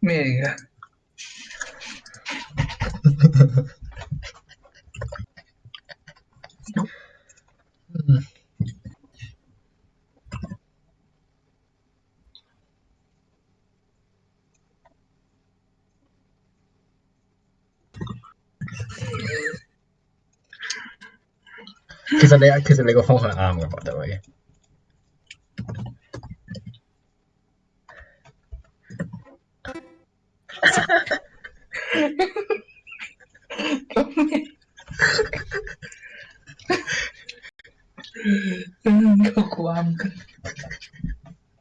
咩嚟嘅？嗯。其實你係其實你個方向啱嘅，我覺得 Как ламка.